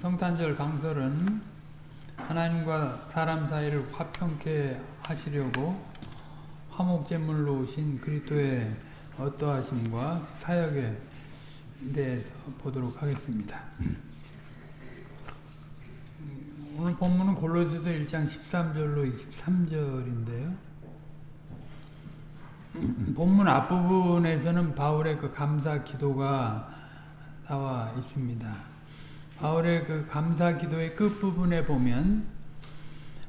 성탄절 강설은 하나님과 사람 사이를 화평케 하시려고 화목제물로 오신 그리스도의 어떠하심과 사역에 대해서 보도록 하겠습니다. 오늘 본문은 골로새서 1장 13절로 23절인데요. 본문 앞부분에서는 바울의 그 감사 기도가 나와 있습니다. 바울의 그 감사 기도의 끝부분에 보면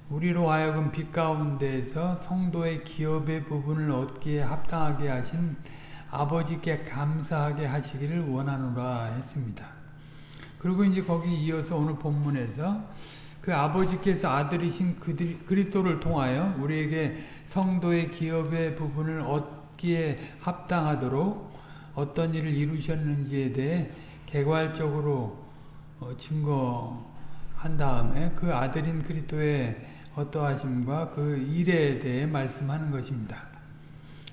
우리로 하여금 빛 가운데에서 성도의 기업의 부분을 얻기에 합당하게 하신 아버지께 감사하게 하시기를 원하노라 했습니다. 그리고 이제 거기 이어서 오늘 본문에서 그 아버지께서 아들이신 그리스도를 통하여 우리에게 성도의 기업의 부분을 얻기에 합당하도록 어떤 일을 이루셨는지에 대해 개괄적으로 증거한 다음에 그 아들인 그리스도의 어떠하심과 그 일에 대해 말씀하는 것입니다.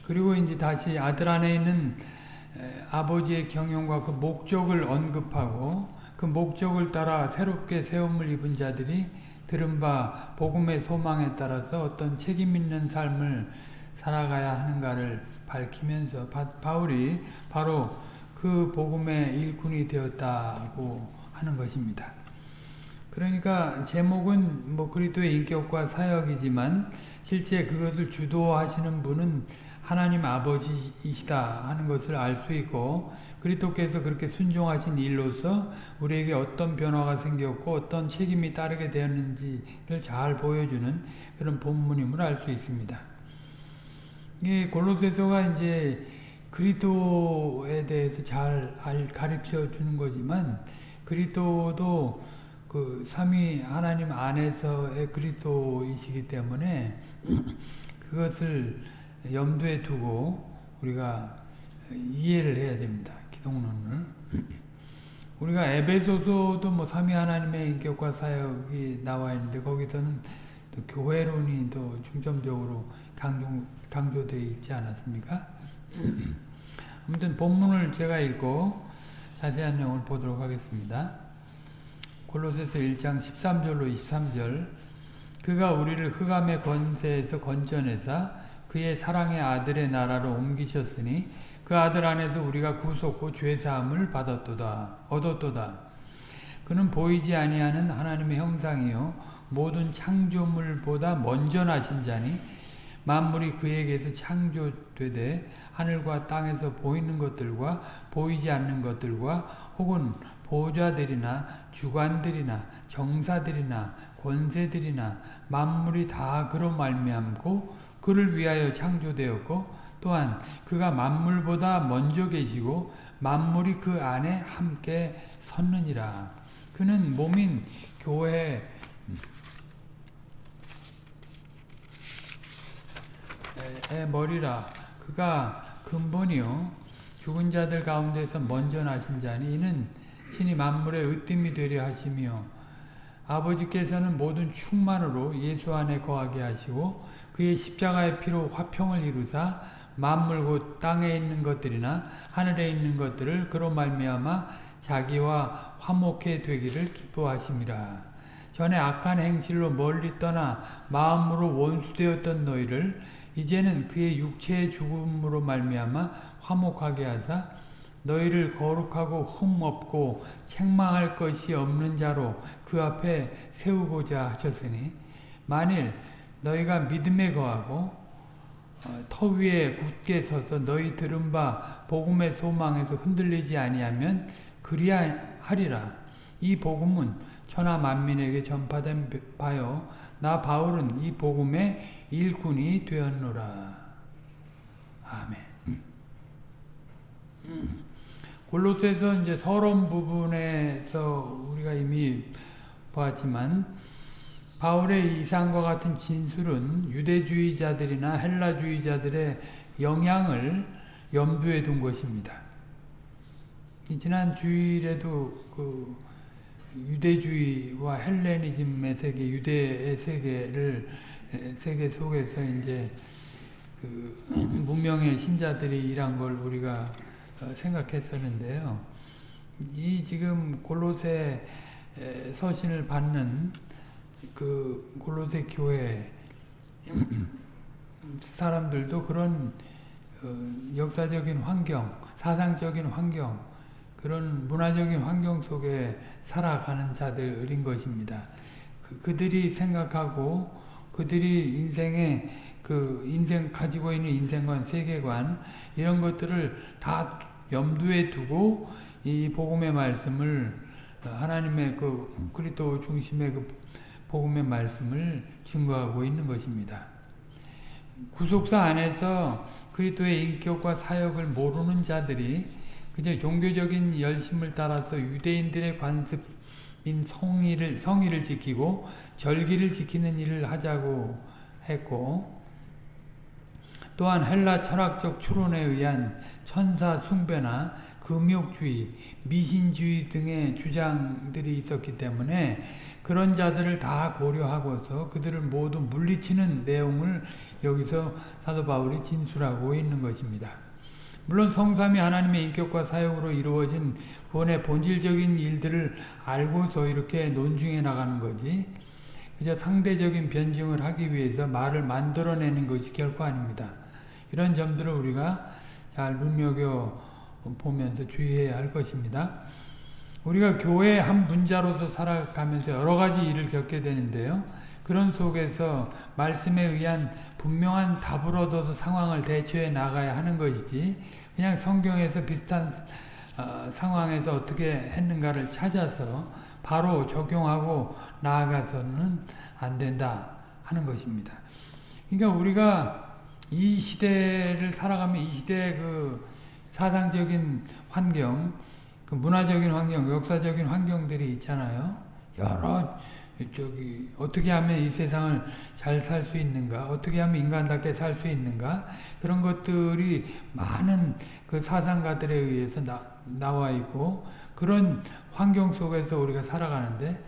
그리고 이제 다시 아들 안에 있는 아버지의 경영과 그 목적을 언급하고 그 목적을 따라 새롭게 세움을 입은 자들이 들은 바 복음의 소망에 따라서 어떤 책임 있는 삶을 살아가야 하는가를 밝히면서 바 울이 바로 그 복음의 일꾼이 되었다고 하는 것입니다. 그러니까 제목은 뭐 그리스도의 인격과 사역이지만 실제 그것을 주도하시는 분은 하나님 아버지이시다 하는 것을 알 수 있고 그리스도께서 그렇게 순종하신 일로서 우리에게 어떤 변화가 생겼고 어떤 책임이 따르게 되었는지를 잘 보여주는 그런 본문임을 알 수 있습니다. 이 골로새서가 이제 그리스도에 대해서 잘 가르쳐 주는 거지만 그리스도도 그 삼위 하나님 안에서의 그리스도이시기 때문에 그것을 염두에 두고 우리가 이해를 해야 됩니다. 기독론을. 우리가 에베소서도 뭐 삼위 하나님의 인격과 사역이 나와 있는데 거기서는 또 교회론이 더 중점적으로 강조, 강조되어 있지 않았습니까? 아무튼 본문을 제가 읽고 자세한 내용을 보도록 하겠습니다. 골로새서 1장 13절로 23절 그가 우리를 흑암의 권세에서 건져내사 그의 사랑의 아들의 나라로 옮기셨으니 그 아들 안에서 우리가 구속고 죄사함을 받았도다 얻었도다 그는 보이지 아니하는 하나님의 형상이요 모든 창조물보다 먼저 나신 자니 만물이 그에게서 창조되되 하늘과 땅에서 보이는 것들과 보이지 않는 것들과 혹은 보좌들이나 주관들이나 정사들이나 권세들이나 만물이 다 그로 말미암고 그를 위하여 창조되었고 또한 그가 만물보다 먼저 계시고 만물이 그 안에 함께 섰느니라. 그는 몸인 교회 머리라. 그가 근본이요 죽은 자들 가운데서 먼저 나신 자니 이는 신이 만물의 으뜸이 되려 하시며 아버지께서는 모든 충만으로 예수 안에 거하게 하시고 그의 십자가의 피로 화평을 이루사 만물 곧 땅에 있는 것들이나 하늘에 있는 것들을 그로 말미암아 자기와 화목해 되기를 기뻐하심이라. 전에 악한 행실로 멀리 떠나 마음으로 원수되었던 너희를 이제는 그의 육체의 죽음으로 말미암아 화목하게 하사 너희를 거룩하고 흠없고 책망할 것이 없는 자로 그 앞에 세우고자 하셨으니 만일 너희가 믿음에 거하고 터 위에 굳게 서서 너희 들은 바 복음의 소망에서 흔들리지 아니하면 그리하리라. 이 복음은 천하 만민에게 전파된 바요. 나 바울은 이 복음의 일꾼이 되었노라. 아멘. 골로새서 이제 서론 부분에서 우리가 이미 보았지만 바울의 이상과 같은 진술은 유대주의자들이나 헬라주의자들의 영향을 염두에 둔 것입니다. 지난 주일에도 그 유대주의와 헬레니즘의 세계, 유대의 세계를 세계 속에서 이제 그 문명의 신자들이 일한 걸 우리가 생각했었는데요. 이 지금 골로새 에, 서신을 받는 그 골로새 교회 사람들도 그런 어, 역사적인 환경, 사상적인 환경, 그런 문화적인 환경 속에 살아가는 자들인 것입니다. 그, 그들이 생각하고 그들이 인생의 그 인생 가지고 있는 인생관, 세계관 이런 것들을 다 염두에 두고 이 복음의 말씀을 하나님의 그 그리스도 중심의 그 복음의 말씀을 증거하고 있는 것입니다. 구속사 안에서 그리스도의 인격과 사역을 모르는 자들이 그저 종교적인 열심을 따라서 유대인들의 관습 인 성의를 성의를 지키고 절기를 지키는 일을 하자고 했고 또한 헬라 철학적 추론에 의한 천사 숭배나 금욕주의, 미신주의 등의 주장들이 있었기 때문에 그런 자들을 다 고려하고서 그들을 모두 물리치는 내용을 여기서 사도 바울이 진술하고 있는 것입니다. 물론 성삼이 하나님의 인격과 사역으로 이루어진 구원의 본질적인 일들을 알고서 이렇게 논중해 나가는 거지 그저 상대적인 변증을 하기 위해서 말을 만들어내는 것이 결코 아닙니다. 이런 점들을 우리가 잘 눈여겨 보면서 주의해야 할 것입니다. 우리가 교회의 한 분자로서 살아가면서 여러 가지 일을 겪게 되는데요. 그런 속에서 말씀에 의한 분명한 답을 얻어서 상황을 대처해 나가야 하는 것이지 그냥 성경에서 비슷한 어, 상황에서 어떻게 했는가를 찾아서 바로 적용하고 나아가서는 안 된다 하는 것입니다. 그러니까 우리가 이 시대를 살아가면 이 시대의 그 사상적인 환경, 그 문화적인 환경, 역사적인 환경들이 있잖아요. 여러 저기 어떻게 하면 이 세상을 잘 살 수 있는가, 어떻게 하면 인간답게 살 수 있는가? 그런 것들이 많은 그 사상가들에 의해서 나, 나와 있고 그런 환경 속에서 우리가 살아가는데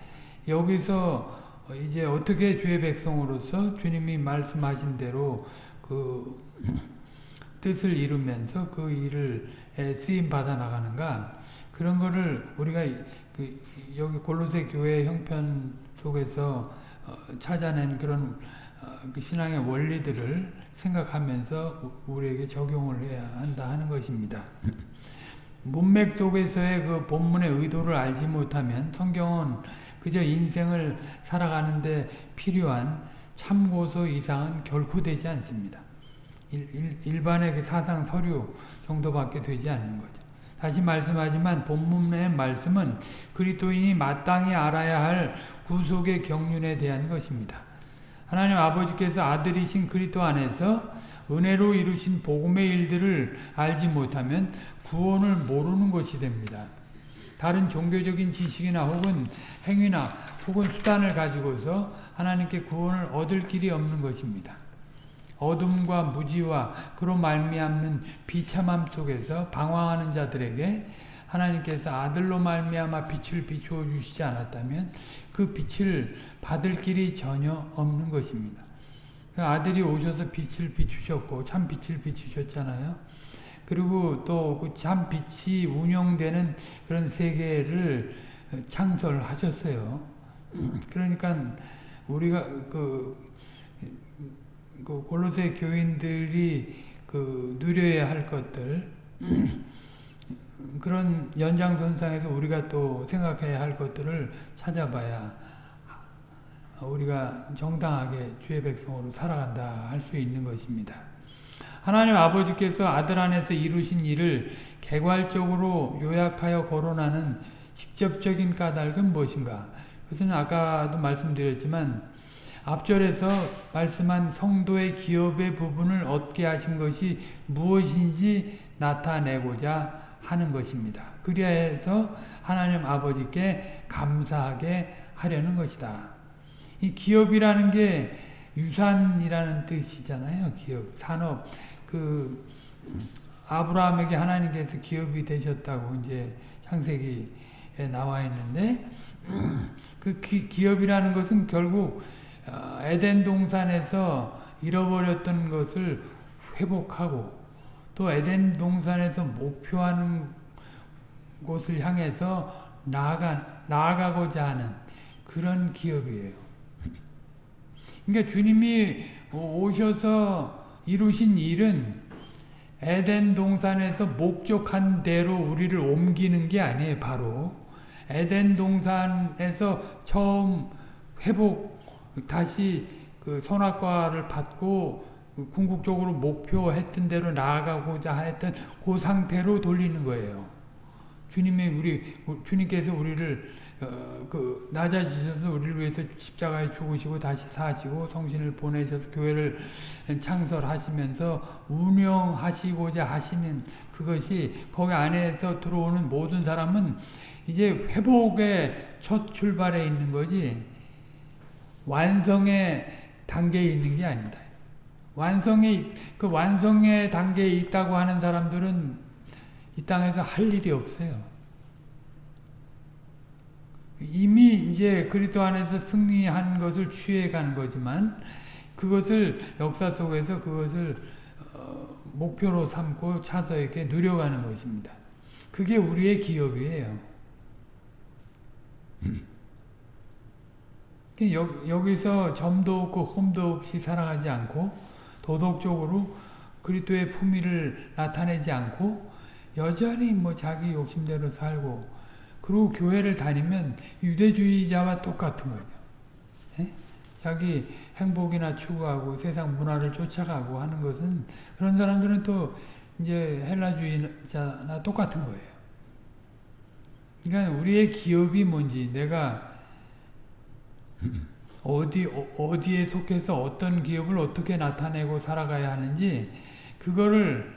여기서 이제 어떻게 주의 백성으로서 주님이 말씀하신 대로 그 뜻을 이루면서 그 일을 쓰임 받아 나가는가? 그런 거를 우리가 그 여기 골로새 교회 형편 속에서 어 찾아낸 그런 어그 신앙의 원리들을 생각하면서 우리에게 적용을 해야 한다 하는 것입니다. 문맥 속에서의 그 본문의 의도를 알지 못하면 성경은 그저 인생을 살아가는데 필요한 참고서 이상은 결코 되지 않습니다. 일, 일 반의그 사상 서류 정도밖에 되지 않는 거죠. 다시 말씀하지만 본문의 말씀은 그리스도인이 마땅히 알아야 할 구속의 경륜에 대한 것입니다. 하나님 아버지께서 아들이신 그리스도 안에서 은혜로 이루신 복음의 일들을 알지 못하면 구원을 모르는 것이 됩니다. 다른 종교적인 지식이나 혹은 행위나 혹은 수단을 가지고서 하나님께 구원을 얻을 길이 없는 것입니다. 어둠과 무지와 그로 말미암는 비참함 속에서 방황하는 자들에게 하나님께서 아들로 말미암아 빛을 비추어 주시지 않았다면 그 빛을 받을 길이 전혀 없는 것입니다. 그 아들이 오셔서 빛을 비추셨고 참 빛을 비추셨잖아요. 그리고 또그참 빛이 운영되는 그런 세계를 창설하셨어요. 그러니까 우리가 그, 그 골로새 교인들이 그 누려야 할 것들 그런 연장선상에서 우리가 또 생각해야 할 것들을 찾아봐야 우리가 정당하게 주의 백성으로 살아간다 할 수 있는 것입니다. 하나님 아버지께서 아들 안에서 이루신 일을 개괄적으로 요약하여 거론하는 직접적인 까닭은 무엇인가? 그것은 아까도 말씀드렸지만 앞절에서 말씀한 성도의 기업의 부분을 얻게 하신 것이 무엇인지 나타내고자 하는 것입니다. 그리하여서 하나님 아버지께 감사하게 하려는 것이다. 이 기업이라는 게 유산이라는 뜻이잖아요. 기업, 산업. 그 아브라함에게 하나님께서 기업이 되셨다고 이제 창세기에 나와 있는데 그 기, 기업이라는 것은 결국 에덴 동산에서 잃어버렸던 것을 회복하고 또 에덴 동산에서 목표하는 곳을 향해서 나아가, 나아가고자 하는 그런 기업이에요. 그러니까 주님이 오셔서 이루신 일은 에덴 동산에서 목적한 대로 우리를 옮기는 게 아니에요, 바로. 에덴 동산에서 처음 회복, 다시 그 선악과를 받고 궁극적으로 목표했던 대로 나아가고자 했던 그 상태로 돌리는 거예요. 주님이 우리 주님께서 우리를 어, 그 낮아지셔서 우리를 위해서 십자가에 죽으시고 다시 사시고 성신을 보내셔서 교회를 창설하시면서 운영하시고자 하시는 그것이 거기 안에서 들어오는 모든 사람은 이제 회복의 첫 출발에 있는 거지 완성의 단계에 있는 게 아니다. 완성의 그 완성의 단계에 있다고 하는 사람들은 이 땅에서 할 일이 없어요. 이미 이제 그리스도 안에서 승리한 것을 취해가는 거지만 그것을 역사 속에서 그것을 어, 목표로 삼고 차서에게 누려가는 것입니다. 그게 우리의 기업이에요. 여기서 점도 없고 흠도 없이 살아가지 않고 도덕적으로 그리스도의 품위를 나타내지 않고 여전히 뭐 자기 욕심대로 살고 그리고 교회를 다니면 유대주의자와 똑같은 거죠. 에? 자기 행복이나 추구하고 세상 문화를 쫓아가고 하는 것은 그런 사람들은 또 이제 헬라주의자나 똑같은 거예요. 그러니까 우리의 기업이 뭔지 내가 어디 어디에 속해서 어떤 기업을 어떻게 나타내고 살아가야 하는지 그거를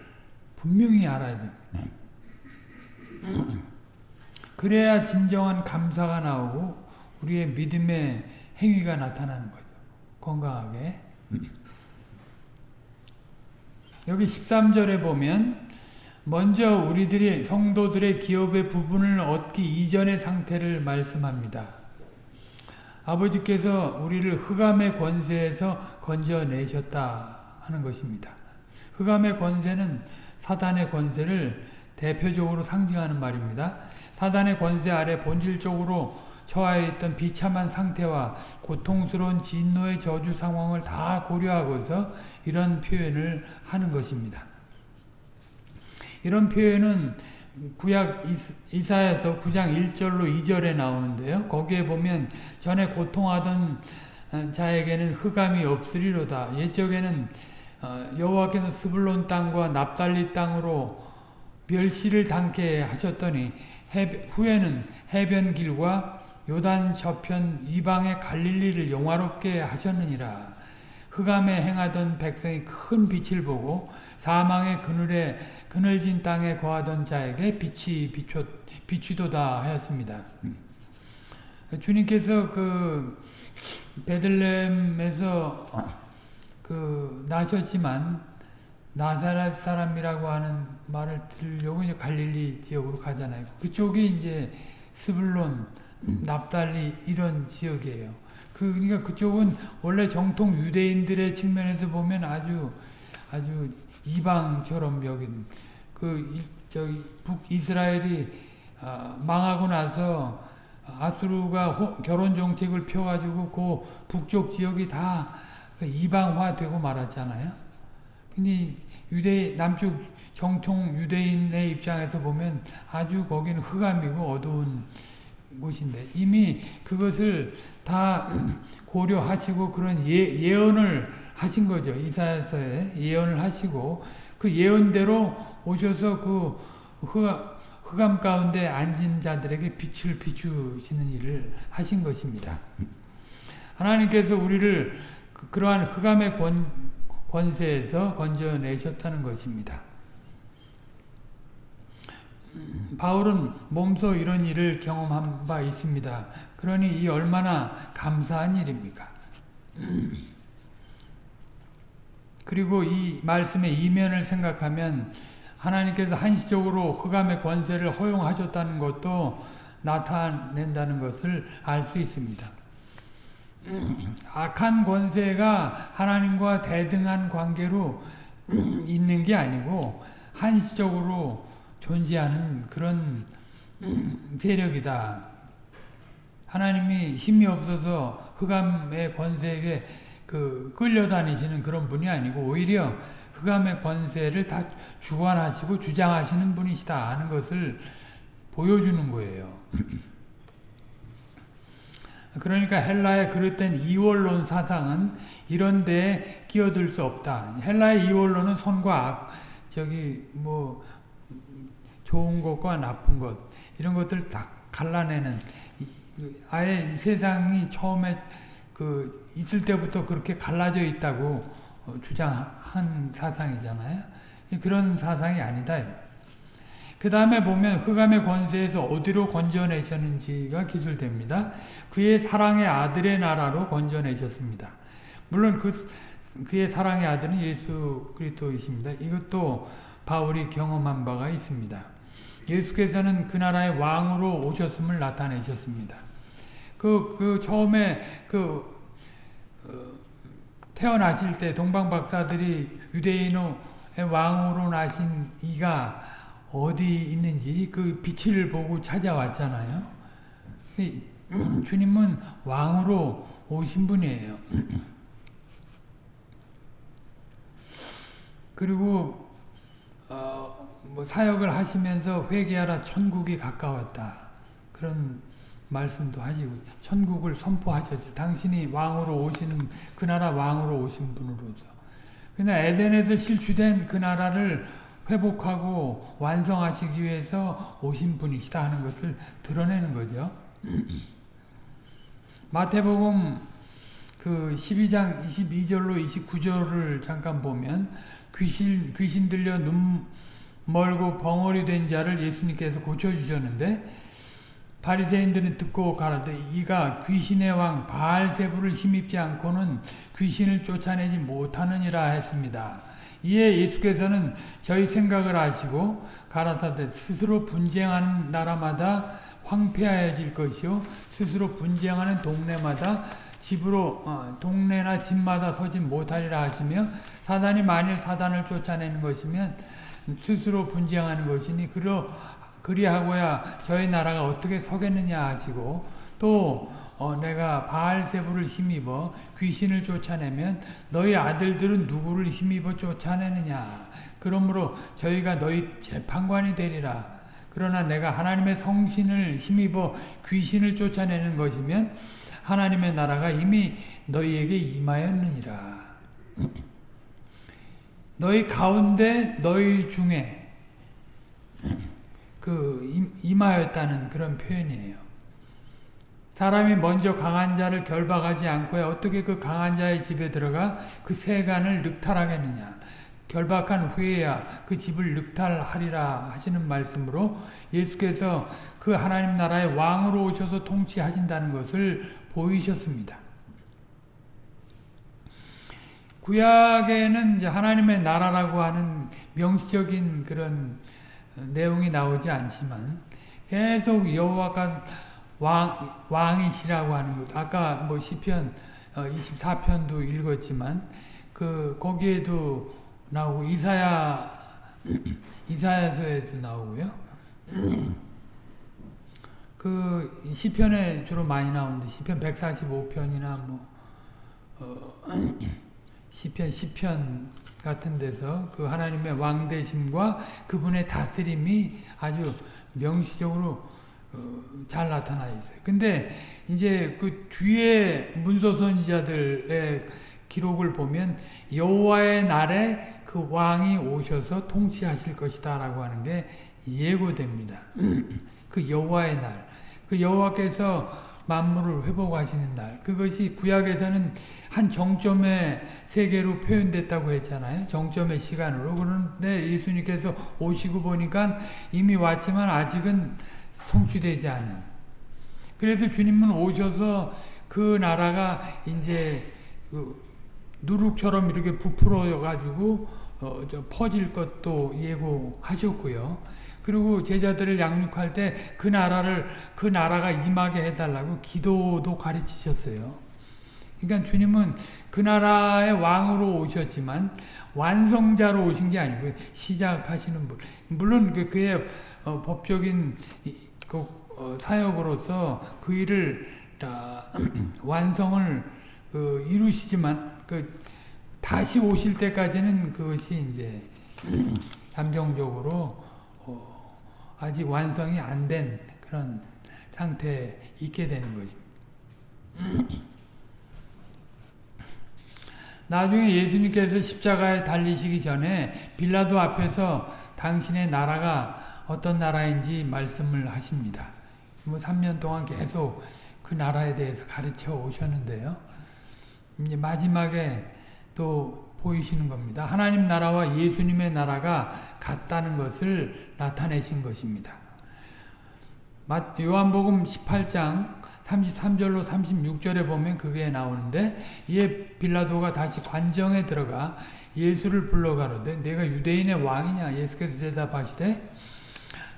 분명히 알아야 됩니다. 그래야 진정한 감사가 나오고 우리의 믿음의 행위가 나타나는 거죠. 건강하게. 여기 13절에 보면 먼저 우리들이 성도들의 기업의 부분을 얻기 이전의 상태를 말씀합니다. 아버지께서 우리를 흑암의 권세에서 건져내셨다 하는 것입니다. 흑암의 권세는 사단의 권세를 대표적으로 상징하는 말입니다. 사단의 권세 아래 본질적으로 처하여 있던 비참한 상태와 고통스러운 진노의 저주 상황을 다 고려하고서 이런 표현을 하는 것입니다. 이런 표현은 구약 이사에서 9장 1절로 2절에 나오는데요. 거기에 보면 전에 고통하던 어, 자에게는 흑암이 없으리로다. 옛적에는 어, 여호와께서 스불론 땅과 납달리 땅으로 멸시를 당케 하셨더니 후에는 해변길과 요단 저편 이방의 갈릴리를 영화롭게 하셨느니라. 흑암에 행하던 백성이 큰 빛을 보고 사망의 그늘에 그늘진 땅에 거하던 자에게 빛이 비춰, 비추도다 하였습니다. 주님께서 그 베들렘에서 그 나셨지만 나사렛 사람이라고 하는 말을 들려고 이제 갈릴리 지역으로 가잖아요. 그쪽이 이제 스불론, 납달리 이런 지역이에요. 그 그러니까 그쪽은 원래 정통 유대인들의 측면에서 보면 아주 아주 이방처럼 여긴 그 저기 북이스라엘이 어, 망하고 나서 아수르가 결혼 정책을 펴가지고 그 북쪽 지역이 다그 이방화되고 말았잖아요. 근데 유대 남쪽 정통 유대인의 입장에서 보면 아주 거기는 흑암이고 어두운 곳인데 이미 그것을 다 고려하시고 그런 예, 예언을 하신 거죠. 이사야서에 예언을 하시고 그 예언대로 오셔서 그 흑암 가운데 앉은 자들에게 빛을 비추시는 일을 하신 것입니다. 하나님께서 우리를 그, 그러한 흑암의 권, 권세에서 건져내셨다는 것입니다. 바울은 몸소 이런 일을 경험한 바 있습니다. 그러니 이 얼마나 감사한 일입니까? 그리고 이 말씀의 이면을 생각하면 하나님께서 한시적으로 흑암의 권세를 허용하셨다는 것도 나타낸다는 것을 알 수 있습니다. 악한 권세가 하나님과 대등한 관계로 있는 게 아니고 한시적으로 존재하는 그런 세력이다. 하나님이 힘이 없어서 흑암의 권세에게 그 끌려다니시는 그런 분이 아니고 오히려 흑암의 권세를 다 주관하시고 주장하시는 분이시다 하는 것을 보여주는 거예요. 그러니까 헬라의 그릇된 이원론 사상은 이런 데에 끼어들 수 없다. 헬라의 이원론은 선과 악, 저기 뭐 좋은 것과 나쁜 것 이런 것들 다 갈라내는 아예 세상이 처음에 그 있을 때부터 그렇게 갈라져 있다고 주장한 사상이잖아요. 그런 사상이 아니다. 그 다음에 보면 흑암의 권세에서 어디로 건져내셨는지가 기술됩니다. 그의 사랑의 아들의 나라로 건져내셨습니다. 물론 그, 그의 사랑의 아들은 예수 그리스도이십니다. 이것도 바울이 경험한 바가 있습니다. 예수께서는 그 나라의 왕으로 오셨음을 나타내셨습니다. 그, 그 처음에 그 어, 태어나실 때 동방 박사들이 유대인의 왕으로 나신 이가 어디 있는지 그 빛을 보고 찾아왔잖아요. 주님은 왕으로 오신 분이에요. 그리고 어, 뭐 사역을 하시면서 회개하라 천국이 가까웠다. 그런 말씀도 하시고 천국을 선포하셨죠. 당신이 왕으로 오신 그 나라 왕으로 오신 분으로서. 그러나 에덴에서 실추된 그 나라를 회복하고 완성하시기 위해서 오신 분이시다 하는 것을 드러내는 거죠. 마태복음 그 12장 22절로 29절을 잠깐 보면 귀신 귀신 들려 눈 멀고 벙어리 된 자를 예수님께서 고쳐 주셨는데 바리새인들은 듣고 가라되 이가 귀신의 왕 바알세부를 힘입지 않고는 귀신을 쫓아내지 못하느니라 했습니다. 이에 예수께서는 저희 생각을 아시고 가라사대 스스로 분쟁하는 나라마다 황폐하여질 것이요 스스로 분쟁하는 동네마다 집으로 어, 동네나 집마다 서지 못하리라 하시며 사단이 만일 사단을 쫓아내는 것이면 스스로 분쟁하는 것이니 그러 그리하고야 저희 나라가 어떻게 서겠느냐 하시고 또 어, 내가 바알세부를 힘입어 귀신을 쫓아내면 너희 아들들은 누구를 힘입어 쫓아내느냐. 그러므로 저희가 너희 재판관이 되리라. 그러나 내가 하나님의 성신을 힘입어 귀신을 쫓아내는 것이면 하나님의 나라가 이미 너희에게 임하였느니라. 너희 가운데 너희 중에 그 임하였다는 그런 표현이에요. 사람이 먼저 강한 자를 결박하지 않고 어떻게 그 강한 자의 집에 들어가 그 세간을 늑탈하겠느냐. 결박한 후에야 그 집을 늑탈하리라 하시는 말씀으로 예수께서 그 하나님 나라의 왕으로 오셔서 통치하신다는 것을 보이셨습니다. 구약에는 이제 하나님의 나라라고 하는 명시적인 그런 내용이 나오지 않지만 계속 여호와가 왕, 왕이시라고 하는 것. 아까 뭐 시편 24편도 어, 읽었지만 그 거기에도 나오고 이사야 이사야서에도 나오고요. 그 시편에 주로 많이 나오는데 시편 145편이나 뭐 어, 시편 10편 같은 데서 그 하나님의 왕대심과 그분의 다스림이 아주 명시적으로 어, 잘 나타나 있어요. 근데 이제 그 뒤에 문서 선지자들의 기록을 보면 여호와의 날에 그 왕이 오셔서 통치하실 것이다 라고 하는 게 예고됩니다. 그 여호와의 날, 그 여호와께서 만물을 회복하시는 날. 그것이 구약에서는 한 정점의 세계로 표현됐다고 했잖아요. 정점의 시간으로. 그런데 예수님께서 오시고 보니까 이미 왔지만 아직은 성취되지 않은. 그래서 주님은 오셔서 그 나라가 이제 그 누룩처럼 이렇게 부풀어 가지고 어, 퍼질 것도 예고하셨고요. 그리고 제자들을 양육할 때 그 나라를 그 나라가 임하게 해달라고 기도도 가르치셨어요. 그러니까 주님은 그 나라의 왕으로 오셨지만 완성자로 오신 게 아니고요. 시작하시는 분. 물론 그 그의 어, 법적인 그 어, 사역으로서 그 일을 다 완성을 그 이루시지만 그 다시 오실 때까지는 그것이 이제 잠정적으로 어, 아직 완성이 안 된 그런 상태에 있게 되는 것입니다. 나중에 예수님께서 십자가에 달리시기 전에 빌라도 앞에서 당신의 나라가 어떤 나라인지 말씀을 하십니다. 뭐 3년 동안 계속 그 나라에 대해서 가르쳐 오셨는데요. 이제 마지막에 또 보이시는 겁니다. 하나님 나라와 예수님의 나라가 같다는 것을 나타내신 것입니다. 요한복음 18장 33절로 36절에 보면 그게 나오는데 이에 빌라도가 다시 관정에 들어가 예수를 불러가로되 내가 유대인의 왕이냐 예수께서 대답하시되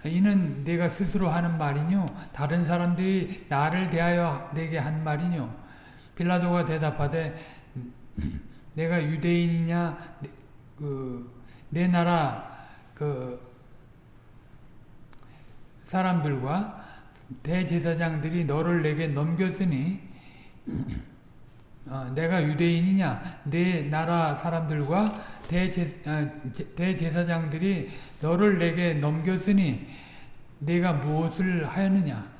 이는 내가 스스로 하는 말이뇨 다른 사람들이 나를 대하여 내게 한 말이뇨 빌라도가 대답하되 내가 유대인이냐? 그 내 나라 그 사람들과 대제사장들이 너를 내게 넘겼으니 어, 내가 유대인이냐? 내 나라 사람들과 대제, 아, 대제사장들이 너를 내게 넘겼으니 내가 무엇을 하였느냐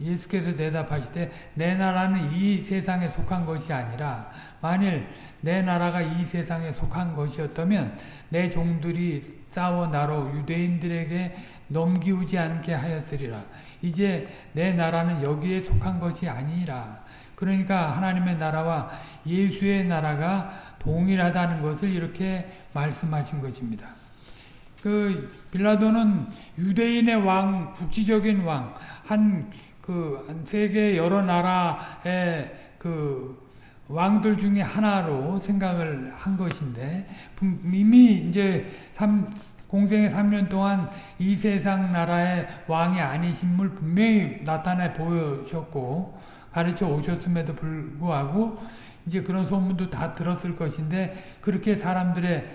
예수께서 대답하시되 내 나라는 이 세상에 속한 것이 아니라 만일 내 나라가 이 세상에 속한 것이었다면 내 종들이 싸워 나로 유대인들에게 넘기우지 않게 하였으리라. 이제 내 나라는 여기에 속한 것이 아니라 그러니까 하나님의 나라와 예수의 나라가 동일하다는 것을 이렇게 말씀하신 것입니다. 그 빌라도는 유대인의 왕, 국지적인 왕, 한 그 세계 여러 나라의 그 왕들 중에 하나로 생각을 한 것인데 이미 이제 3, 공생의 3년 동안 이 세상 나라의 왕이 아니신물 분명히 나타내 보여셨고 가르쳐 오셨음에도 불구하고 이제 그런 소문도 다 들었을 것인데 그렇게 사람들의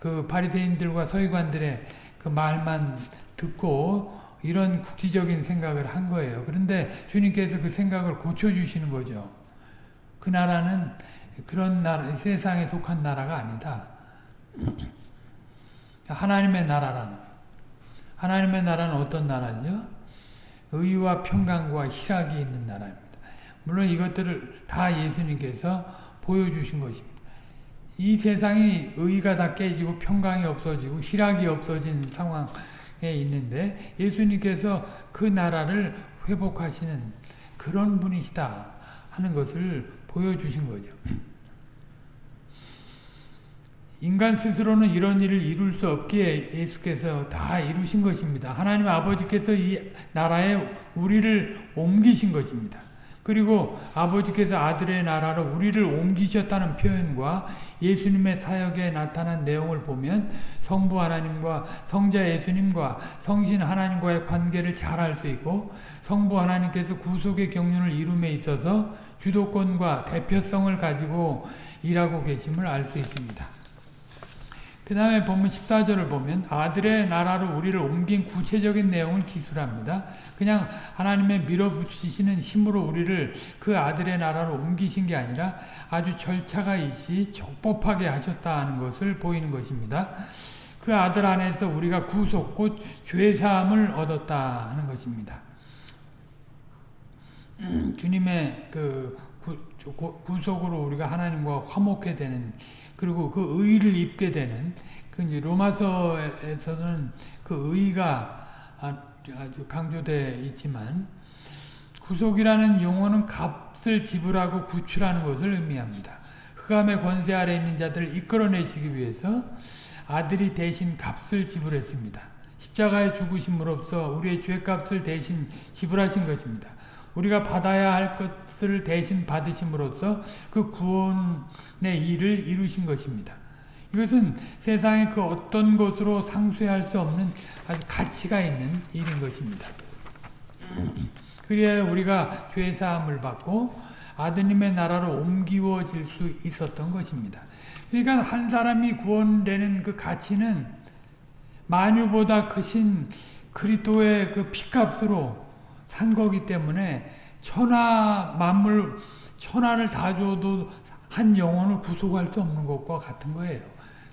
그 바리새인들과 서기관들의 그 말만 듣고 이런 국지적인 생각을 한 거예요. 그런데 주님께서 그 생각을 고쳐주시는 거죠. 그 나라는 그런 나라, 세상에 속한 나라가 아니다. 하나님의 나라라는. 하나님의 나라는 어떤 나라죠? 의와 평강과 희락이 있는 나라입니다. 물론 이것들을 다 예수님께서 보여주신 것입니다. 이 세상이 의가 다 깨지고 평강이 없어지고 희락이 없어진 상황 있는데 예수님께서 그 나라를 회복하시는 그런 분이시다 하는 것을 보여주신 거죠. 인간 스스로는 이런 일을 이룰 수 없기에 예수께서 다 이루신 것입니다. 하나님 아버지께서 이 나라에 우리를 옮기신 것입니다. 그리고 아버지께서 아들의 나라로 우리를 옮기셨다는 표현과 예수님의 사역에 나타난 내용을 보면 성부 하나님과 성자 예수님과 성신 하나님과의 관계를 잘 알 수 있고 성부 하나님께서 구속의 경륜을 이룸에 있어서 주도권과 대표성을 가지고 일하고 계심을 알 수 있습니다. 그 다음에 보면 14절을 보면 아들의 나라로 우리를 옮긴 구체적인 내용을 기술합니다. 그냥 하나님의 밀어붙이시는 힘으로 우리를 그 아들의 나라로 옮기신 게 아니라 아주 절차가 있이 적법하게 하셨다는 것을 보이는 것입니다. 그 아들 안에서 우리가 구속 곧 죄사함을 얻었다 하는 것입니다. 주님의 그 구속으로 우리가 하나님과 화목해 되는 그리고 그 의를 입게 되는 그 로마서에서는 그 의가 아주 강조되어 있지만 구속이라는 용어는 값을 지불하고 구출하는 것을 의미합니다. 흑암의 권세 아래 있는 자들을 이끌어내시기 위해서 아들이 대신 값을 지불했습니다. 십자가의 죽으심으로써 우리의 죄값을 대신 지불하신 것입니다. 우리가 받아야 할 것을 대신 받으심으로써 그 구원의 일을 이루신 것입니다. 이것은 세상의 그 어떤 것으로 상쇄할 수 없는 아주 가치가 있는 일인 것입니다. 그래야 우리가 죄사함을 받고 아드님의 나라로 옮기워질 수 있었던 것입니다. 그러니까 한 사람이 구원되는 그 가치는 만유보다 크신 그리스도의 그 피값으로 산 거기 때문에 천하 만물 천하를 다 줘도 한 영혼을 구속할 수 없는 것과 같은 거예요.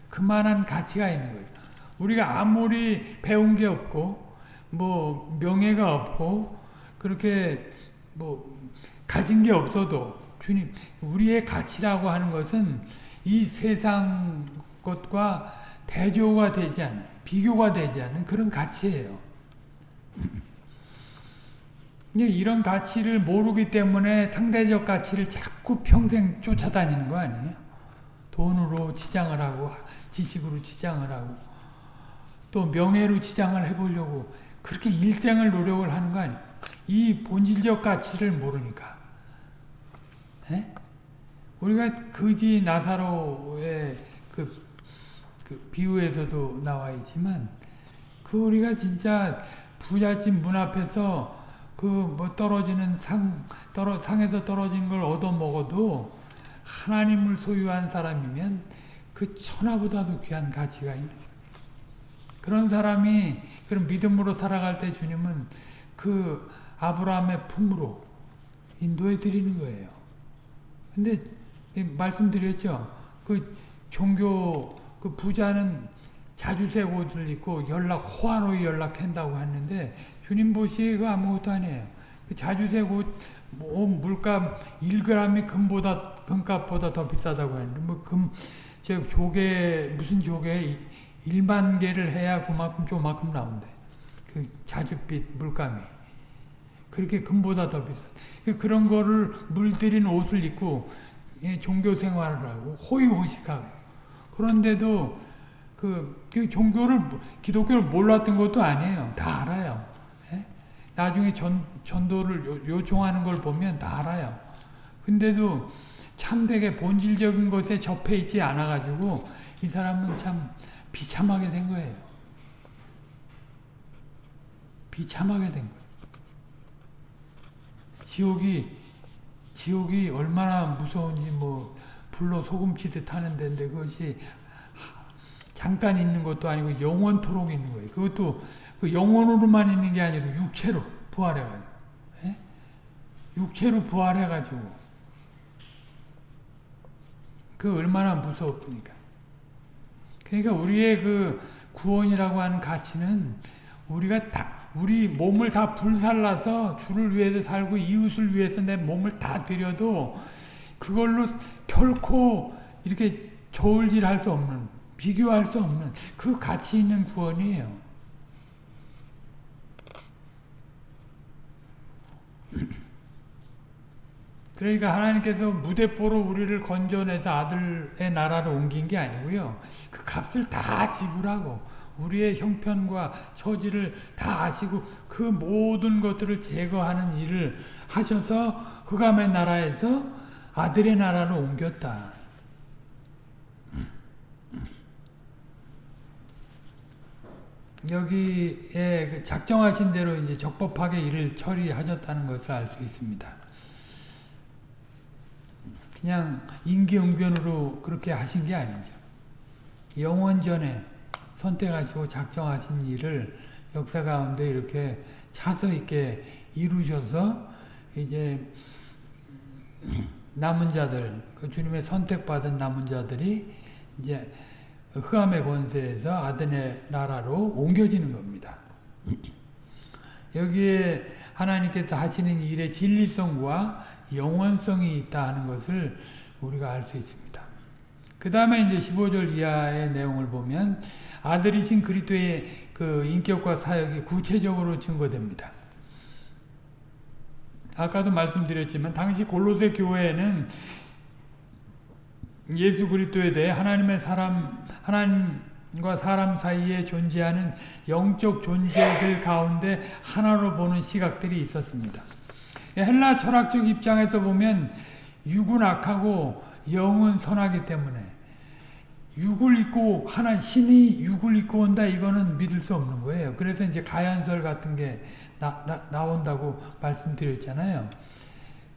그만한 가치가 있는 거예요. 우리가 아무리 배운 게 없고 뭐 명예가 없고 그렇게 뭐 가진 게 없어도 주님 우리의 가치라고 하는 것은 이 세상 것과 대조가 되지 않은 비교가 되지 않은 그런 가치예요. 이런 가치를 모르기 때문에 상대적 가치를 자꾸 평생 쫓아다니는 거 아니에요? 돈으로 치장을 하고 지식으로 치장을 하고 또 명예로 치장을 해보려고 그렇게 일생을 노력을 하는 거 아니에요? 이 본질적 가치를 모르니까 에? 우리가 그지 나사로의 그, 그 비유에서도 나와 있지만 그 우리가 진짜 부잣집 문 앞에서 그 뭐 떨어지는 상 떨어 상에서 떨어진 걸 얻어 먹어도 하나님을 소유한 사람이면 그 천하보다도 귀한 가치가 있는 거예요. 그런 사람이 그런 믿음으로 살아갈 때 주님은 그 아브라함의 품으로 인도해 드리는 거예요. 근데 말씀드렸죠. 그 종교 그 부자는 자주색 옷을 입고 연락 호화로이 연락한다고 했는데 주님 보시기에 그 아무것도 아니에요. 그 자주색 옷, 뭐 물값 1g이 금보다 금값보다 더 비싸다고 했는데 뭐금저 조개 무슨 조개 1만 개를 해야 그만큼 조만큼 나온대. 그 자주빛 물감이 그렇게 금보다 더 비싸. 그런 거를 물들인 옷을 입고 예, 종교 생활을 하고 호의호식하고 그런데도 그, 그 종교를 기독교를 몰랐던 것도 아니에요. 다 알아요. 예? 나중에 전, 전도를 요, 청하는 걸 보면 다 알아요. 근데도 참 되게 본질적인 것에 접해 있지 않아가지고 이 사람은 참 비참하게 된 거예요. 비참하게 된 거예요. 지옥이 지옥이 얼마나 무서운지 뭐 불로 소금치듯 하는 데인데 그것이 잠깐 있는 것도 아니고 영원토록 있는 거예요. 그것도 그 영원으로만 있는 게 아니라 육체로 부활해가지고 에? 예? 육체로 부활해가지고 그 얼마나 무섭습니까? 그러니까 우리의 그 구원이라고 하는 가치는 우리가 다 우리 몸을 다 불살라서 주를 위해서 살고 이웃을 위해서 내 몸을 다 들여도 그걸로 결코 이렇게 저울질할 수 없는 비교할 수 없는 그 가치 있는 구원이에요. 그러니까 하나님께서 무대포로 우리를 건져내서 아들의 나라로 옮긴 게 아니고요. 그 값을 다 지불하고 우리의 형편과 처지를 다 아시고 그 모든 것들을 제거하는 일을 하셔서 흑암의 나라에서 아들의 나라로 옮겼다. 여기에 그 작정하신 대로 이제 적법하게 일을 처리하셨다는 것을 알 수 있습니다. 그냥 인기응변으로 그렇게 하신 게 아니죠. 영원전에 선택하시고 작정하신 일을 역사 가운데 이렇게 차서 있게 이루셔서 이제 남은 자들, 그 주님의 선택받은 남은 자들이 이제 흑암의 권세에서 아드의 나라로 옮겨지는 겁니다. 여기에 하나님께서 하시는 일의 진리성과 영원성이 있다 하는 것을 우리가 알 수 있습니다. 그 다음에 이제 15절 이하의 내용을 보면 아들이신 그리스도의 그 인격과 사역이 구체적으로 증거됩니다. 아까도 말씀드렸지만 당시 골로새 교회에는 예수 그리스도에 대해 하나님의 사람 하나님과 사람 사이에 존재하는 영적 존재들 가운데 하나로 보는 시각들이 있었습니다. 헬라 철학적 입장에서 보면 육은 악하고 영은 선하기 때문에 육을 입고 하나 신이 육을 입고 온다 이거는 믿을 수 없는 거예요. 그래서 이제 가연설 같은 게 나, 나, 나온다고 말씀드렸잖아요.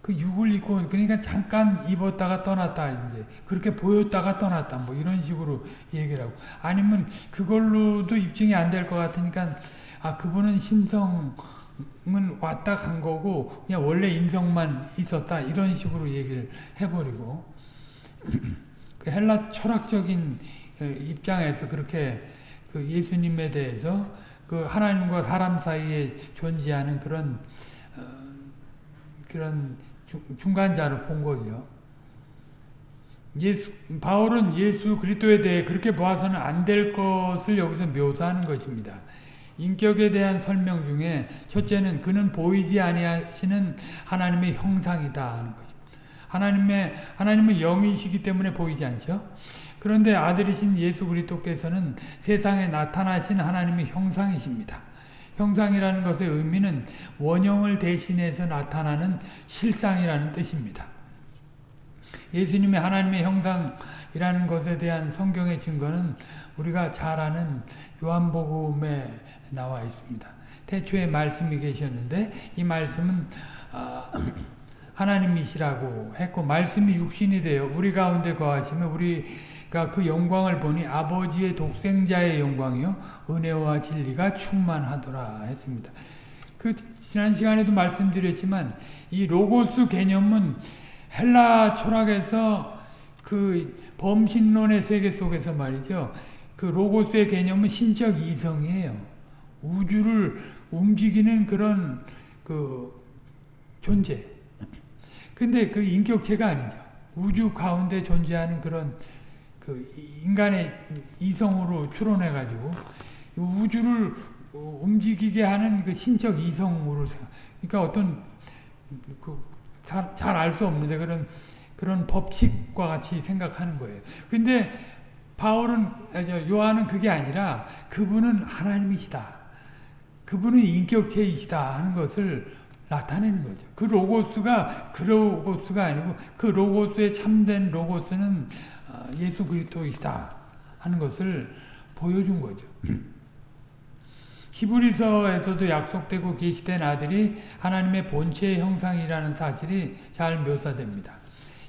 그 육을 입고 그러니까 잠깐 입었다가 떠났다 이제 그렇게 보였다가 떠났다 뭐 이런 식으로 얘기를 하고 아니면 그걸로도 입증이 안 될 것 같으니까 아 그분은 신성 왔다 간 거고 그냥 원래 인성만 있었다 이런 식으로 얘기를 해버리고 그 헬라 철학적인 어, 입장에서 그렇게 그 예수님에 대해서 그 하나님과 사람 사이에 존재하는 그런 어, 그런 중간자로 본 거죠. 예수, 바울은 예수 그리스도에 대해 그렇게 보아서는 안 될 것을 여기서 묘사하는 것입니다. 인격에 대한 설명 중에 첫째는 그는 보이지 아니하시는 하나님의 형상이다 하는 것입니다. 하나님의 하나님은 영이시기 때문에 보이지 않죠. 그런데 아들이신 예수 그리스도께서는 세상에 나타나신 하나님의 형상이십니다. 형상이라는 것의 의미는 원형을 대신해서 나타나는 실상이라는 뜻입니다. 예수님이 하나님의 형상이라는 것에 대한 성경의 증거는 우리가 잘 아는 요한복음에 나와 있습니다. 태초에 말씀이 계셨는데 이 말씀은 아, 하나님이시라고 했고 말씀이 육신이 되어 우리 가운데 거하시면 우리가 그 영광을 보니 아버지의 독생자의 영광이요 은혜와 진리가 충만하더라 했습니다. 그 지난 시간에도 말씀드렸지만 이 로고스 개념은 헬라 철학에서 그 범신론의 세계 속에서 말이죠. 그 로고스의 개념은 신적 이성이에요. 우주를 움직이는 그런 그 존재. 근데 그 인격체가 아니죠. 우주 가운데 존재하는 그런 그 인간의 이성으로 추론해가지고 우주를 움직이게 하는 그 신적 이성으로 그러니까 어떤 그 잘알 수 없는데 그런 그런 법칙과 같이 생각하는 거예요. 근데 바울은 요한은 그게 아니라 그분은 하나님이시다. 그분은 인격체이시다 하는 것을 나타내는 거죠. 그 로고스가 그 로고스가 아니고 그 로고스의 참된 로고스는 어, 예수 그리스도이시다 하는 것을 보여준 거죠. 히브리서에서도 약속되고 계시된 아들이 하나님의 본체의 형상이라는 사실이 잘 묘사됩니다.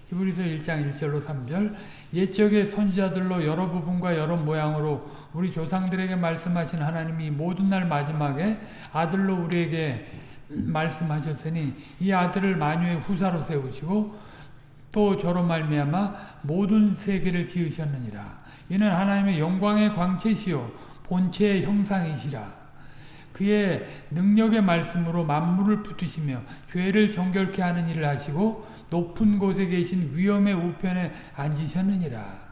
히브리서 1장 1절로 3절 옛적의 선지자들로 여러 부분과 여러 모양으로 우리 조상들에게 말씀하신 하나님이 모든 날 마지막에 아들로 우리에게 말씀하셨으니 이 아들을 만유의 후사로 세우시고 또 저로 말미암아 모든 세계를 지으셨느니라. 이는 하나님의 영광의 광채시요 본체의 형상이시라. 그의 능력의 말씀으로 만물을 붙으시며 죄를 정결케 하는 일을 하시고 높은 곳에 계신 위엄의 우편에 앉으셨느니라.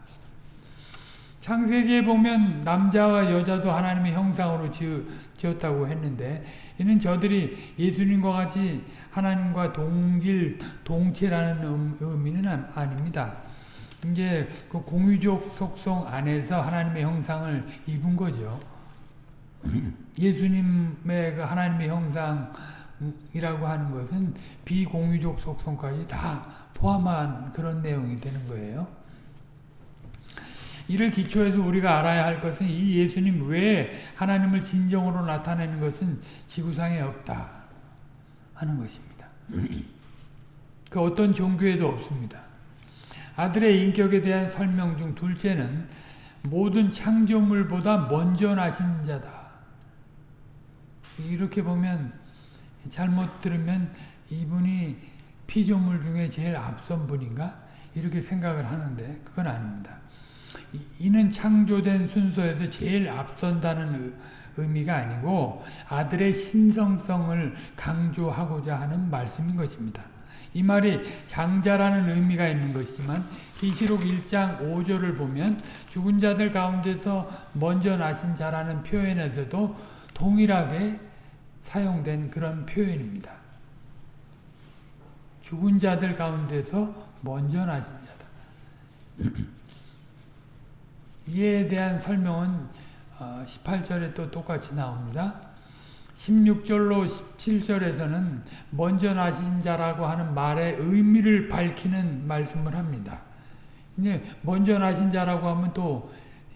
창세기에 보면 남자와 여자도 하나님의 형상으로 지었다고 했는데 이는 저들이 예수님과 같이 하나님과 동질, 동체라는 의미는 아닙니다. 이제 그 공유적 속성 안에서 하나님의 형상을 입은 거죠. 예수님의 그 하나님의 형상이라고 하는 것은 비공유적 속성까지 다 포함한 그런 내용이 되는 거예요. 이를 기초해서 우리가 알아야 할 것은 이 예수님 외에 하나님을 진정으로 나타내는 것은 지구상에 없다 하는 것입니다. 그 어떤 종교에도 없습니다. 아들의 인격에 대한 설명 중 둘째는 모든 창조물보다 먼저 나신 자다. 이렇게 보면 잘못 들으면 이분이 피조물 중에 제일 앞선 분인가? 이렇게 생각을 하는데 그건 아닙니다. 이는 창조된 순서에서 제일 앞선다는 의미가 아니고 아들의 신성성을 강조하고자 하는 말씀인 것입니다. 이 말이 장자라는 의미가 있는 것이지만 계시록 1장 5절을 보면 죽은 자들 가운데서 먼저 나신 자라는 표현에서도 동일하게 사용된 그런 표현입니다. 죽은 자들 가운데서 먼저 나신 자다. 이에 대한 설명은 18절에 어, 또 똑같이 나옵니다. 16절로 17절에서는 먼저 나신 자라고 하는 말의 의미를 밝히는 말씀을 합니다. 이제 먼저 나신 자라고 하면 또